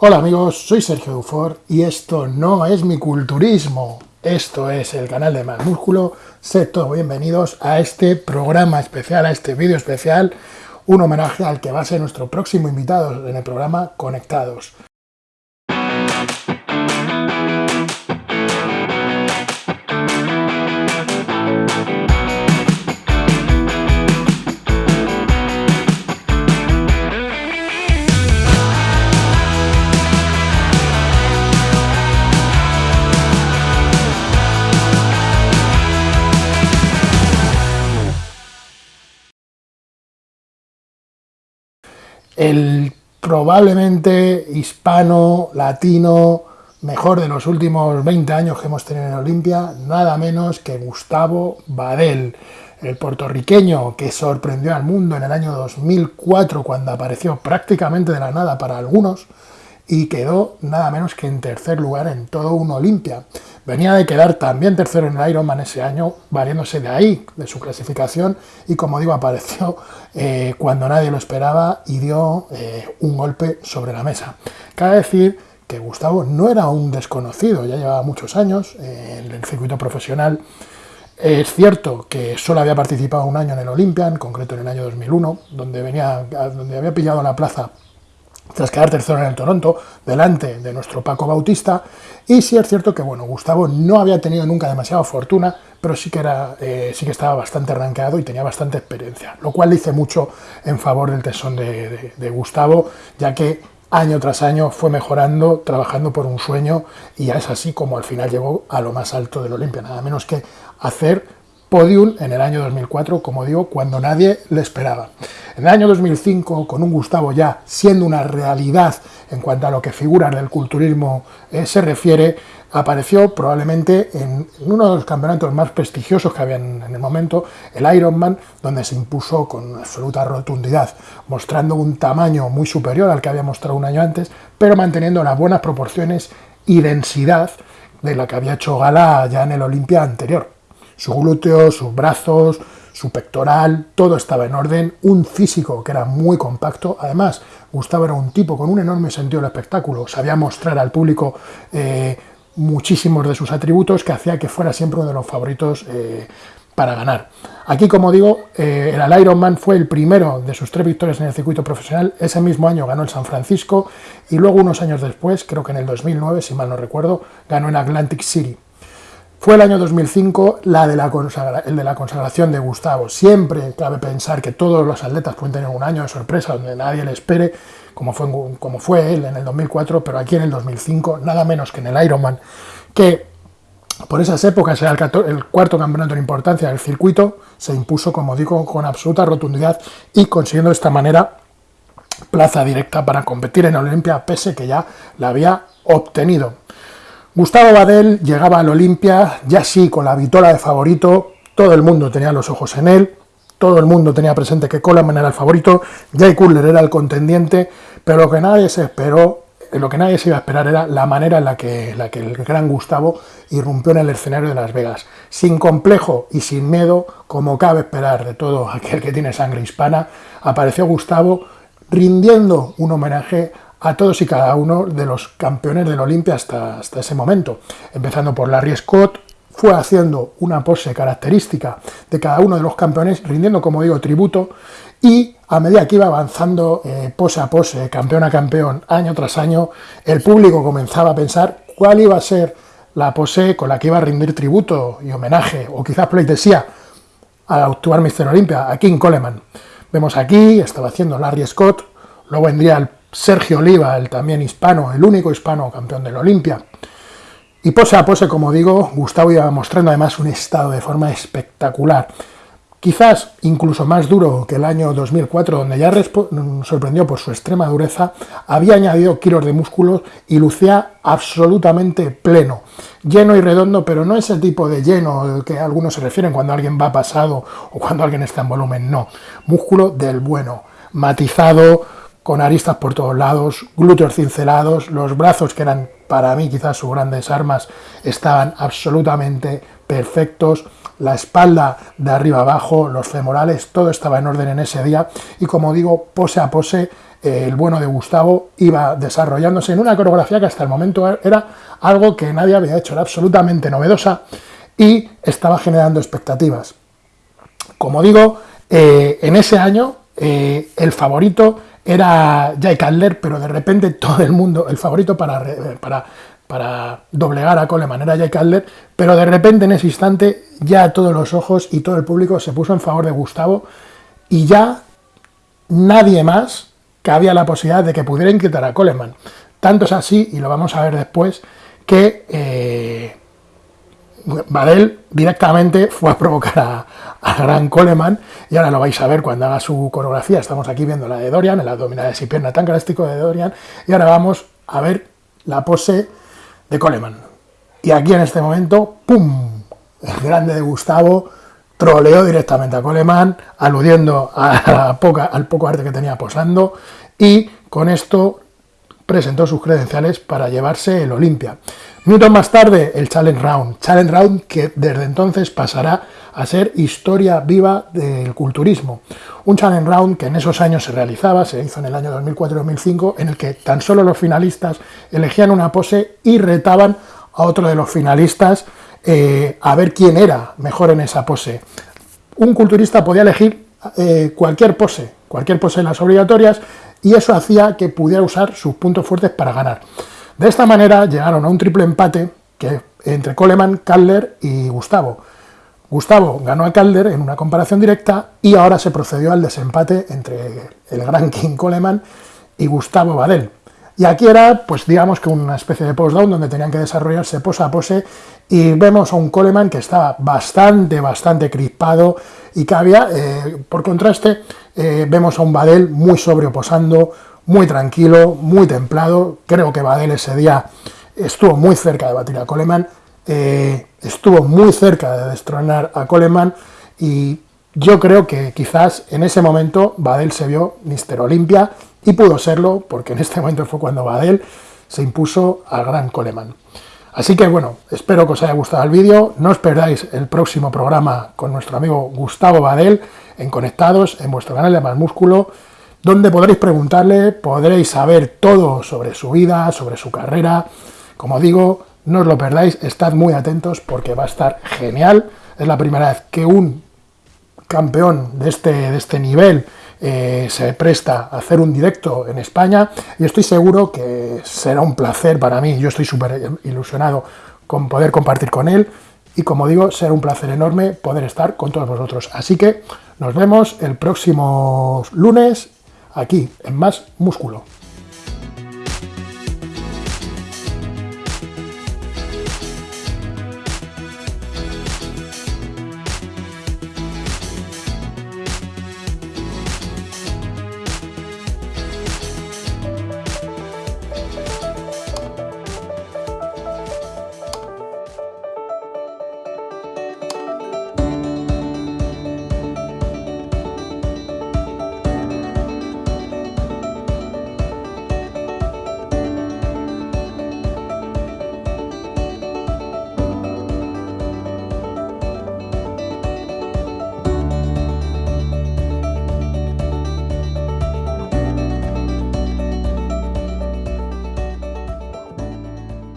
Hola amigos, soy Sergio Dufor y esto no es mi culturismo, esto es el canal de Más Músculo. Sed todos bienvenidos a este programa especial, a este vídeo especial, un homenaje al que va a ser nuestro próximo invitado en el programa Conectados. El probablemente hispano, latino, mejor de los últimos 20 años que hemos tenido en Olimpia, nada menos que Gustavo Badel, el puertorriqueño que sorprendió al mundo en el año 2004 cuando apareció prácticamente de la nada para algunos y quedó nada menos que en tercer lugar en todo un Olimpia. Venía de quedar también tercero en el Ironman ese año, variándose de ahí, de su clasificación, y como digo, apareció eh, cuando nadie lo esperaba y dio eh, un golpe sobre la mesa. Cabe decir que Gustavo no era un desconocido, ya llevaba muchos años eh, en el circuito profesional. Es cierto que solo había participado un año en el Olympian, en concreto en el año 2001, donde, venía, donde había pillado la plaza tras quedar tercero en el Toronto, delante de nuestro Paco Bautista, y sí es cierto que, bueno, Gustavo no había tenido nunca demasiada fortuna, pero sí que, era, eh, sí que estaba bastante arranqueado y tenía bastante experiencia, lo cual dice mucho en favor del tesón de, de Gustavo, ya que año tras año fue mejorando, trabajando por un sueño, y es así como al final llegó a lo más alto del Olimpia, nada menos que hacer podium en el año 2004, como digo, cuando nadie le esperaba. En el año 2005, con un Gustavo ya siendo una realidad en cuanto a lo que figuras del culturismo eh, se refiere, apareció probablemente en uno de los campeonatos más prestigiosos que había en, el momento, el Ironman, donde se impuso con absoluta rotundidad, mostrando un tamaño muy superior al que había mostrado un año antes, pero manteniendo las buenas proporciones y densidad de la que había hecho gala ya en el Olimpia anterior su glúteo, sus brazos, su pectoral, todo estaba en orden, un físico que era muy compacto, además Gustavo era un tipo con un enorme sentido del espectáculo, sabía mostrar al público eh, muchísimos de sus atributos que hacía que fuera siempre uno de los favoritos eh, para ganar. Aquí, como digo, eh, el Ironman fue el primero de sus tres victorias en el circuito profesional, ese mismo año ganó el San Francisco y luego unos años después, creo que en el 2009, si mal no recuerdo, ganó en Atlantic City. Fue el año 2005 la de la el de la consagración de Gustavo. Siempre cabe pensar que todos los atletas pueden tener un año de sorpresa donde nadie le espere, como fue, como fue él en el 2004, pero aquí en el 2005, nada menos que en el Ironman, que por esas épocas era el, cuarto campeonato en importancia del circuito, se impuso, como digo, con absoluta rotundidad y consiguiendo de esta manera plaza directa para competir en Olimpia, pese que ya la había obtenido. Gustavo Badel llegaba al Olimpia, ya sí, con la vitola de favorito, todo el mundo tenía los ojos en él, todo el mundo tenía presente que Coleman era el favorito, Jay Cutler era el contendiente, pero lo que nadie se esperó, lo que nadie se iba a esperar era la manera en la que, la que el gran Gustavo irrumpió en el escenario de Las Vegas. Sin complejo y sin miedo, como cabe esperar de todo aquel que tiene sangre hispana, apareció Gustavo rindiendo un homenaje a todos y cada uno de los campeones del Olimpia hasta, hasta ese momento. Empezando por Larry Scott, fue haciendo una pose característica de cada uno de los campeones, rindiendo, como digo, tributo, y a medida que iba avanzando eh, pose a pose, campeón a campeón, año tras año, el público comenzaba a pensar cuál iba a ser la pose con la que iba a rendir tributo y homenaje, o quizás pleitesía, al actual Mr. Olympia, a King Coleman. Vemos aquí, estaba haciendo Larry Scott, luego vendría el Sergio Oliva, el también hispano, el único hispano campeón del Olimpia. Y pose a pose, como digo, Gustavo iba mostrando además un estado de forma espectacular. Quizás incluso más duro que el año 2004, donde ya sorprendió por su extrema dureza, había añadido kilos de músculos y lucía absolutamente pleno. Lleno y redondo, pero no ese tipo de lleno al que algunos se refieren cuando alguien va pasado o cuando alguien está en volumen, no. Músculo del bueno, matizado, con aristas por todos lados, glúteos cincelados, los brazos que eran para mí quizás sus grandes armas estaban absolutamente perfectos, la espalda de arriba abajo, los femorales, todo estaba en orden en ese día y como digo, pose a pose, eh, el bueno de Gustavo iba desarrollándose en una coreografía que hasta el momento era algo que nadie había hecho, era absolutamente novedosa y estaba generando expectativas. Como digo, eh, en ese año eh, el favorito era Jake Adler, pero de repente todo el mundo, el favorito para, para, para doblegar a Coleman era Jake Adler, pero de repente en ese instante ya todos los ojos y todo el público se puso en favor de Gustavo y ya nadie más cabía la posibilidad de que pudieran quitar a Coleman. Tanto es así, y lo vamos a ver después, que eh, Badel directamente fue a provocar a, Gran Coleman, y ahora lo vais a ver cuando haga su coreografía. Estamos aquí viendo la de Dorian, el abdominales y pierna tan característico de Dorian, y ahora vamos a ver la pose de Coleman. Y aquí en este momento, ¡pum! El grande de Gustavo troleó directamente a Coleman, aludiendo a al poco arte que tenía posando, y con esto presentó sus credenciales para llevarse el Olimpia. Minutos más tarde, el Challenge Round. Challenge Round que desde entonces pasará a ser historia viva del culturismo. Un Challenge Round que en esos años se realizaba, se hizo en el año 2004-2005, en el que tan solo los finalistas elegían una pose y retaban a otro de los finalistas eh, a ver quién era mejor en esa pose. Un culturista podía elegir eh, cualquier pose, cualquier pose en las obligatorias, y eso hacía que pudiera usar sus puntos fuertes para ganar. De esta manera llegaron a un triple empate que, entre Coleman, Calder y Gustavo. Gustavo ganó a Calder en una comparación directa y ahora se procedió al desempate entre el gran King Coleman y Gustavo Badel. Y aquí era, pues digamos que una especie de post-down donde tenían que desarrollarse pose a pose y vemos a un Coleman que estaba bastante, bastante crispado y que eh, por contraste, eh, vemos a un Badel muy sobrio posando, muy tranquilo, muy templado. Creo que Badel ese día estuvo muy cerca de batir a Coleman, eh, estuvo muy cerca de destronar a Coleman y yo creo que quizás en ese momento Badel se vio Mister Olimpia y pudo serlo porque en este momento fue cuando Badel se impuso al gran Coleman. Así que bueno, espero que os haya gustado el vídeo, no os perdáis el próximo programa con nuestro amigo Gustavo Badel en Conectados, en vuestro canal de Más Músculo, donde podréis preguntarle, podréis saber todo sobre su vida, sobre su carrera. Como digo, no os lo perdáis, estad muy atentos porque va a estar genial. Es la primera vez que un campeón de este, de este nivel eh, se presta a hacer un directo en España y estoy seguro que será un placer para mí, yo estoy súper ilusionado con poder compartir con él y como digo, será un placer enorme poder estar con todos vosotros. Así que nos vemos el próximo lunes aquí en Más Músculo.